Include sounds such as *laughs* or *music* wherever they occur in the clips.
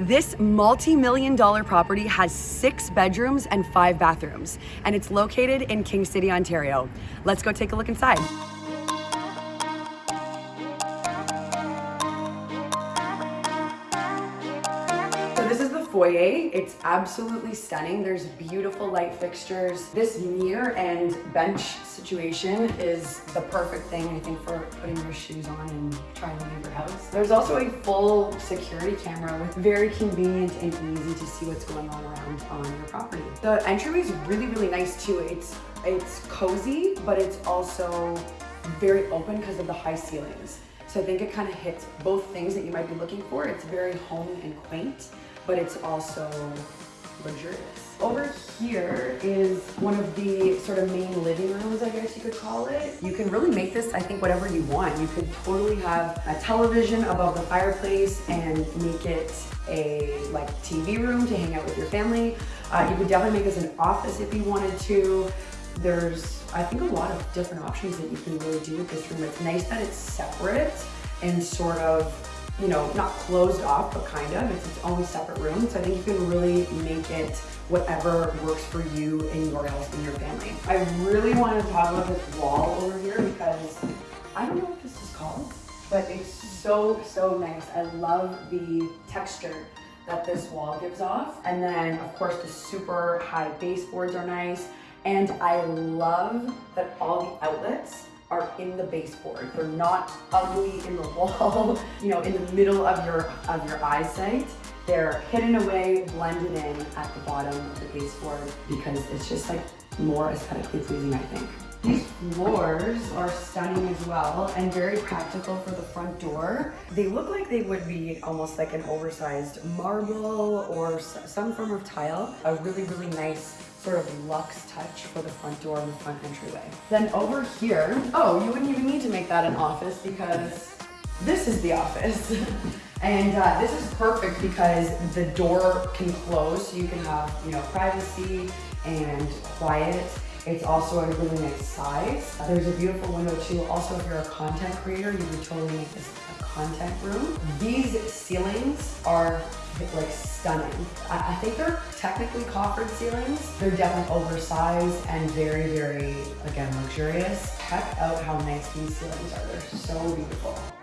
This multi-million dollar property has six bedrooms and five bathrooms, and it's located in King City, Ontario. Let's go take a look inside. Foyer. It's absolutely stunning. There's beautiful light fixtures. This mirror and bench situation is the perfect thing, I think, for putting your shoes on and trying to leave your house. There's also a full security camera with very convenient and easy to see what's going on around on your property. The entryway is really, really nice too. It's, it's cozy, but it's also very open because of the high ceilings. So I think it kind of hits both things that you might be looking for. It's very home and quaint, but it's also luxurious. Over here is one of the sort of main living rooms, I guess you could call it. You can really make this, I think, whatever you want. You could totally have a television above the fireplace and make it a like TV room to hang out with your family. Uh, you could definitely make this an office if you wanted to. There's, I think, a lot of different options that you can really do with this room. It's nice that it's separate and sort of you know, not closed off, but kind of. It's its own separate room. So I think you can really make it whatever works for you and your house and your family. I really want to talk about this wall over here because I don't know what this is called, but it's so, so nice. I love the texture that this wall gives off. And then of course the super high baseboards are nice. And I love that all the outlets are in the baseboard. They're not ugly in the *laughs* wall, you know, in the middle of your of your eyesight. They're hidden away, blended in at the bottom of the baseboard because it's just like more aesthetically pleasing, I think. These floors are stunning as well and very practical for the front door. They look like they would be almost like an oversized marble or some form of tile. A really, really nice sort of luxe touch for the front door and the front entryway. Then over here, oh, you wouldn't even need to make that an office because this is the office. *laughs* and uh, this is perfect because the door can close so you can have, you know, privacy and quiet. It's also a really nice size. There's a beautiful window too. Also, if you're a content creator, you would totally make this a content room. Mm-hmm. These ceilings are like stunning. I, I think they're technically coffered ceilings. They're definitely oversized and very, very, again, luxurious. Check out how nice these ceilings are. They're so beautiful.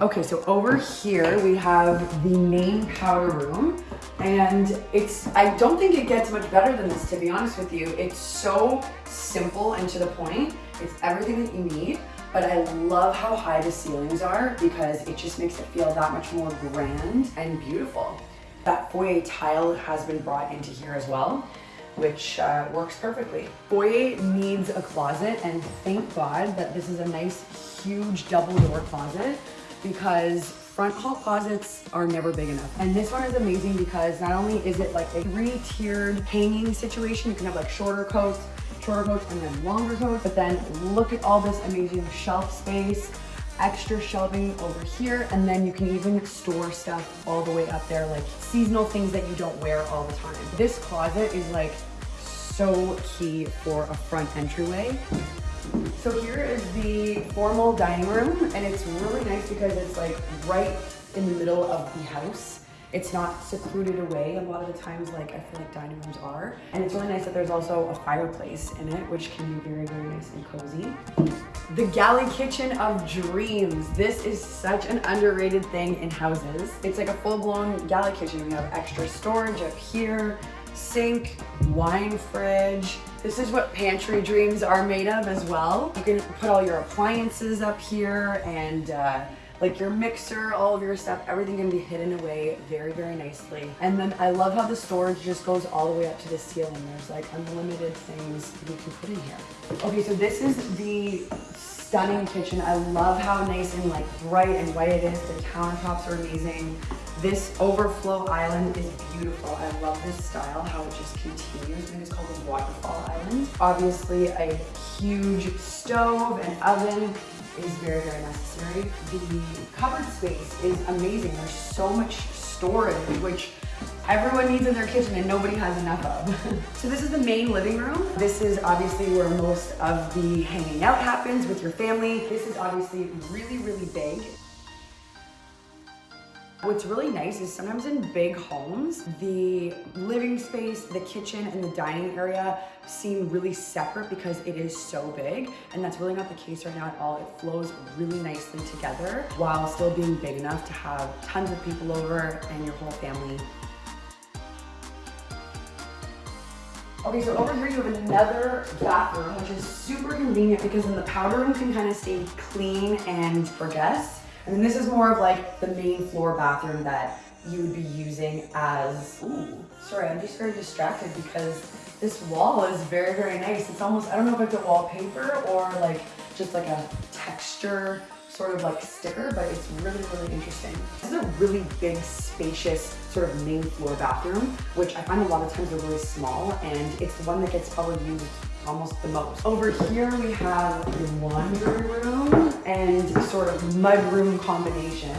Okay, so over here we have the main powder room and it's, I don't think it gets much better than this to be honest with you. It's so simple and to the point. It's everything that you need but I love how high the ceilings are because it just makes it feel that much more grand and beautiful. That foyer tile has been brought into here as well, which uh, works perfectly. Foyer needs a closet and thank God that this is a nice, huge double door closet because front hall closets are never big enough. And this one is amazing because not only is it like a three-tiered hanging situation, you can have like shorter coats, shorter coats and then longer coats. But then look at all this amazing shelf space, extra shelving over here. And then you can even store stuff all the way up there, like seasonal things that you don't wear all the time. This closet is like so key for a front entryway. So here is the formal dining room and it's really nice because it's like right in the middle of the house. It's not secluded away a lot of the times like I feel like dining rooms are. And it's really nice that there's also a fireplace in it, which can be very, very nice and cozy. The galley kitchen of dreams. This is such an underrated thing in houses. It's like a full-blown galley kitchen. We have extra storage up here, sink, wine fridge. This is what pantry dreams are made of as well. You can put all your appliances up here and uh, like your mixer, all of your stuff, everything can be hidden away very, very nicely. And then I love how the storage just goes all the way up to the ceiling. There's like unlimited things you can put in here. Okay, so this is the stunning kitchen. I love how nice and like bright and white it is. The countertops are amazing. This overflow island is beautiful. I love this style, how it just continues. Think it's called the waterfall island. Obviously a huge stove and oven is very, very necessary. The cupboard space is amazing. There's so much storage, which everyone needs in their kitchen and nobody has enough of. *laughs* so this is the main living room. This is obviously where most of the hanging out happens with your family. This is obviously really, really big. What's really nice is sometimes in big homes, the living space, the kitchen, and the dining area seem really separate because it is so big. And that's really not the case right now at all. It flows really nicely together while still being big enough to have tons of people over and your whole family Okay, so over here you have another bathroom, which is super convenient because then the powder room can kind of stay clean and for guests. And then this is more of like the main floor bathroom that you would be using as, ooh, sorry, I'm just very distracted because this wall is very, very nice. It's almost, I don't know if it's a wallpaper or like just like a texture sort of like sticker, but it's really, really interesting. This is a really big, spacious sort of main floor bathroom, which I find a lot of times are really small, and it's the one that gets probably used almost the most. Over here we have the laundry room and sort of mudroom combination.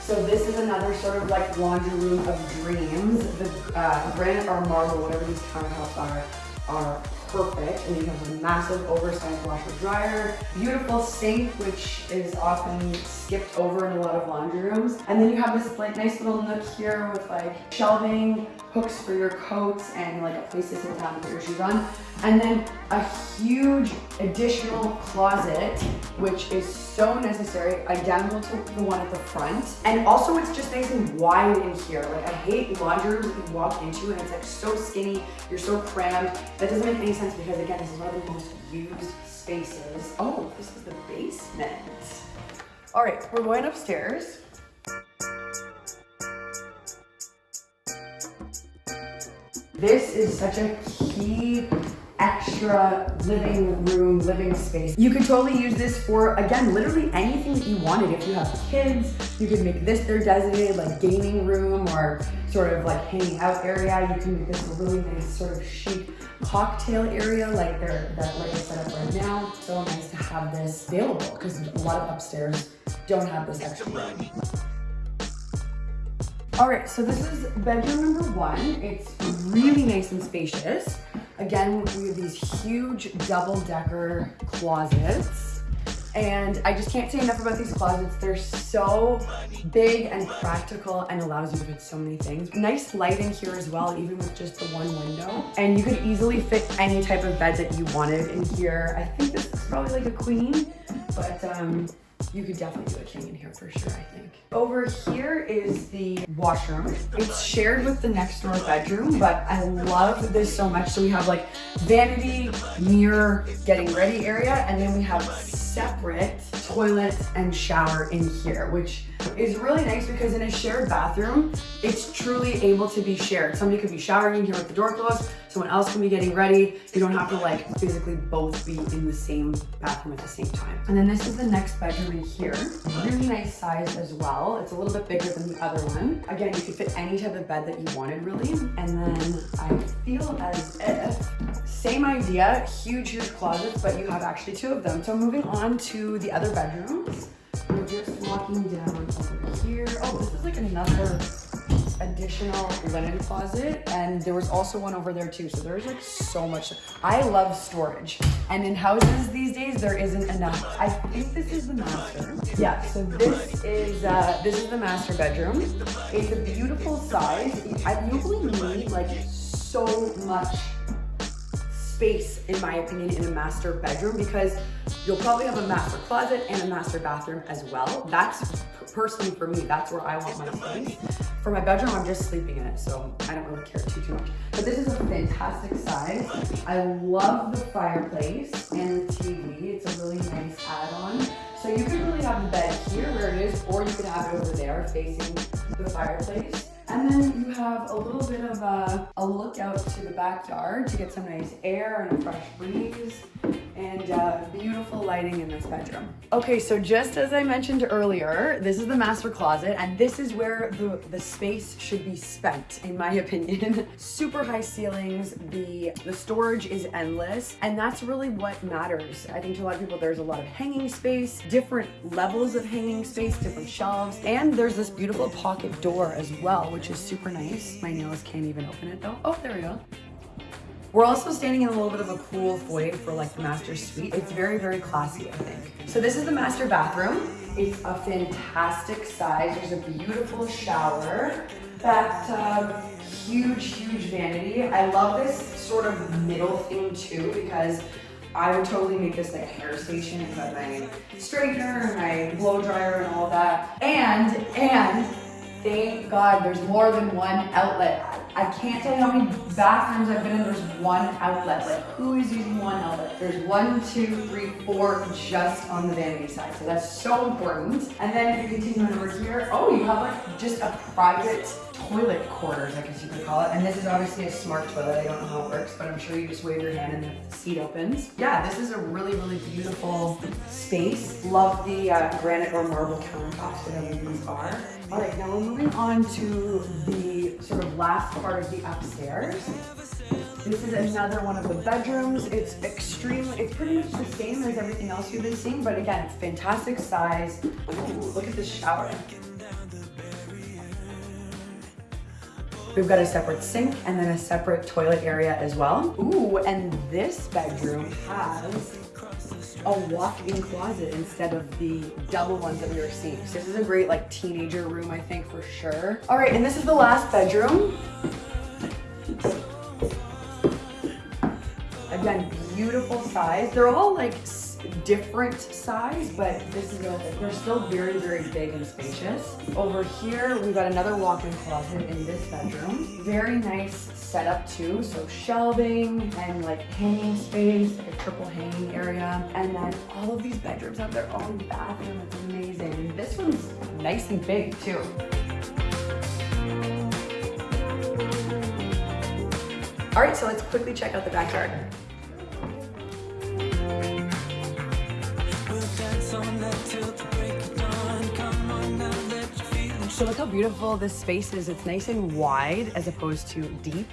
So this is another sort of like laundry room of dreams. The uh, granite or marble, whatever these countertops are, are perfect. And you have a massive oversized washer dryer, beautiful sink, which is often skipped over in a lot of laundry rooms. And then you have this like nice little nook here with like shelving, hooks for your coats, and like a place to sit down and put your shoes on. And then a huge additional closet, which is so necessary, identical to the one at the front. And also it's just nice and wide in here. Like I hate laundry rooms that you walk into and it's like so skinny, you're so crammed. That doesn't make any sense because again, this is one of the most used spaces. Oh, this is the basement. All right, we're going upstairs. This is such a key extra living room, living space. You could totally use this for, again, literally anything that you wanted. If you have kids, you could make this their designated like gaming room or sort of like hanging out area. You can make this a really nice sort of chic cocktail area like they're that like I set up right now. So nice to have this available because a lot of upstairs don't have this extra room. All right, so this is bedroom number one. It's really nice and spacious. Again, we have these huge double decker closets. And I just can't say enough about these closets. They're so big and practical and allows you to fit so many things. Nice light in here as well, even with just the one window. And you could easily fit any type of bed that you wanted in here. I think this is probably like a queen, but um, you could definitely do a king in here for sure, I think. Over here is the washroom. It's shared with the next door bedroom, but I love this so much. So we have like vanity, mirror, getting ready area, and then we have separate toilet and shower in here, which is really nice because in a shared bathroom, it's truly able to be shared. Somebody could be showering in here with the door closed, someone else can be getting ready. You don't have to like physically both be in the same bathroom at the same time. And then this is the next bedroom in here. Really nice size as well. It's a little bit bigger than the other one. Again, you could fit any type of bed that you wanted really. And then I feel as if, same idea, huge, huge closets, but you have actually two of them. So moving on to the other bedrooms. We're just walking down over here. Oh, this is like another additional linen closet and there was also one over there too. So there's like so much i love storage and in houses these days there isn't enough. I think this is the master. Yeah so this is uh this is the master bedroom. It's a beautiful size. I usually need like so much space, in my opinion, in a master bedroom because you'll probably have a master closet and a master bathroom as well. That's personally for me, that's where I want my space. For my bedroom, I'm just sleeping in it, so I don't really care too, too much. But this is a fantastic size. I love the fireplace and the TV. It's a really nice add-on. So you could really have the bed here where it is, or you could have it over there facing the fireplace. And then you have a little bit of a, a look out to the backyard to get some nice air and a fresh breeze. And uh, beautiful lighting in this bedroom. Okay, so just as I mentioned earlier, this is the master closet and this is where the, the space should be spent, in my *laughs* opinion. Super high ceilings, the, the storage is endless, and that's really what matters. I think to a lot of people, there's a lot of hanging space, different levels of hanging space, different shelves, and there's this beautiful pocket door as well, which is super nice. My nails can't even open it though. Oh, there we go. We're also standing in a little bit of a cool foyer for like the master suite. It's very, very classy, I think. So this is the master bathroom. It's a fantastic size. There's a beautiful shower, bathtub, uh, huge, huge vanity. I love this sort of middle thing too because I would totally make this like a hair station and put my straightener and my blow dryer and all that. And, and, thank God there's more than one outlet. I can't tell you how many bathrooms I've been in, there's one outlet. Like, who is using one outlet? There's one, two, three, four just on the vanity side. So that's so important. And then if you continue on over here, oh, you have like just a private toilet quarters, I guess you could call it. And this is obviously a smart toilet. I don't know how it works, but I'm sure you just wave your hand and the seat opens. Yeah, this is a really, really beautiful space. Love the uh, granite or marble countertops, whatever these are. All right, now we're moving on to the last part of the upstairs. This is another one of the bedrooms. It's extremely, it's pretty much the same as everything else you've been seeing, but again, fantastic size. Ooh, look at this shower. We've got a separate sink and then a separate toilet area as well. Ooh, and this bedroom has a walk-in closet instead of the double ones that we were seeing. So this is a great like teenager room, I think for sure. All right, and this is the last bedroom. Again, beautiful size. They're all like different size, but this is a, they're still very, very big and spacious. Over here, we've got another walk-in closet in this bedroom. Very nice setup too, so shelving and like hanging space, like a triple hanging area. And then all of these bedrooms have their own bathroom, it's amazing. This one's nice and big too. All right, so let's quickly check out the backyard. So look how beautiful this space is. It's nice and wide as opposed to deep.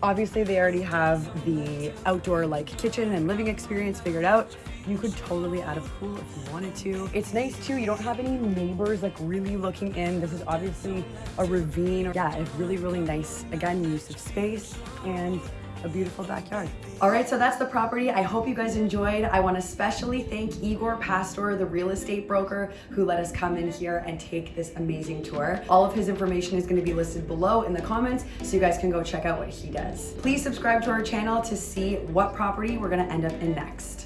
Obviously they already have the outdoor like kitchen and living experience figured out. You could totally add a pool if you wanted to. It's nice too, you don't have any neighbors like really looking in. This is obviously a ravine. Yeah, it's really, really nice. Again, use of space and a beautiful backyard. All right, so that's the property. I hope you guys enjoyed. I want to especially thank Igor Pastor, the real estate broker who let us come in here and take this amazing tour. All of his information is going to be listed below in the comments so you guys can go check out what he does. Please subscribe to our channel to see what property we're going to end up in next.